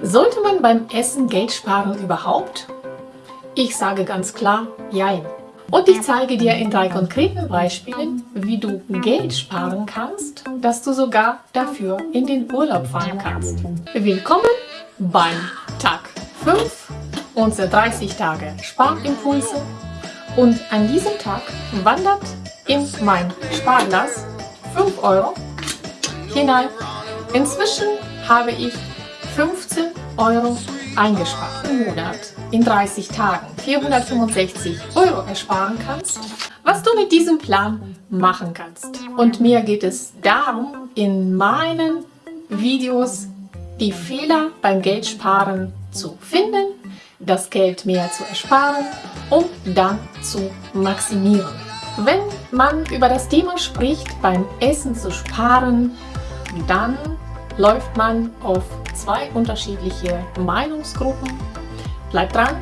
Sollte man beim Essen Geld sparen überhaupt? Ich sage ganz klar, jein. Und ich zeige dir in drei konkreten Beispielen, wie du Geld sparen kannst, dass du sogar dafür in den Urlaub fahren kannst. Willkommen beim Tag 5 unserer 30 Tage Sparimpulse und an diesem Tag wandert in mein Sparglas 5 Euro hinein. Inzwischen habe ich 15 Euro eingespart im Monat in 30 Tagen 465 Euro ersparen kannst, was du mit diesem Plan machen kannst. Und mir geht es darum, in meinen Videos die Fehler beim Geldsparen zu finden, das Geld mehr zu ersparen und dann zu maximieren. Wenn man über das Thema spricht, beim Essen zu sparen, dann läuft man auf zwei unterschiedliche Meinungsgruppen. Bleibt dran,